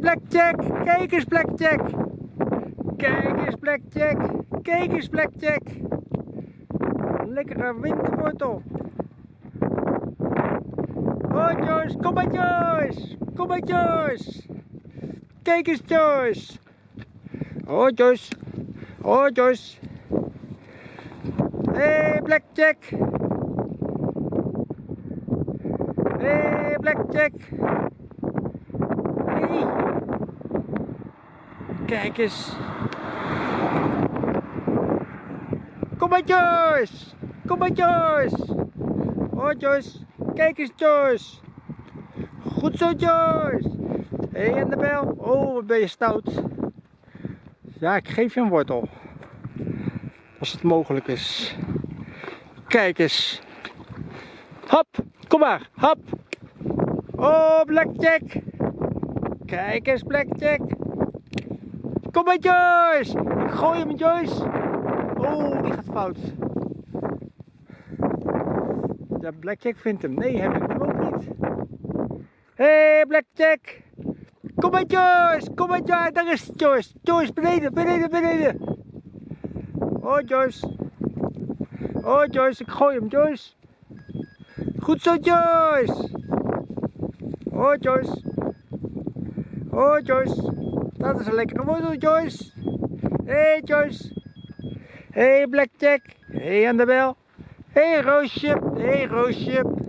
Blackjack. Kijk eens, Blackjack. Kijk eens, Blackjack. Kijk eens, Blackjack. Lekkere winterwortel. Oh, Joyce. Kom maar, Joyce. Kom maar, Joyce. Kijk eens, Joyce. Oh, Joyce. Oh, Joyce. Hey, Blackjack. Hey, Blackjack. Hey. Kijk eens. Kom maar Joyce. Kom maar Joyce. Oh Joyce. Kijk eens Joyce. Goed zo Joyce. Hé hey, Annabel. Oh wat ben je stout. Ja ik geef je een wortel. Als het mogelijk is. Kijk eens. Hop. Kom maar. Hop. Oh Blackjack. Kijk eens Blackjack. Kom maar Joyce. Ik gooi hem Joyce. Oh, die gaat fout. Ja, Blackjack vindt hem. Nee, heb ik hem ook niet. Hé, hey, Blackjack. Kom maar Joyce. Kom maar Joyce. Daar is Joyce. Joyce, beneden, beneden, beneden. Oh, Joyce. Oh, Joyce. Ik gooi hem, Joyce. Goed zo, Joyce. Oh, Joyce. Oh, Joyce. Dat is een lekkere wortel, Joyce. Hey, Joyce. Hey, Blackjack. Hey, Annabel. Hey, Roosje. Hey, Roosje.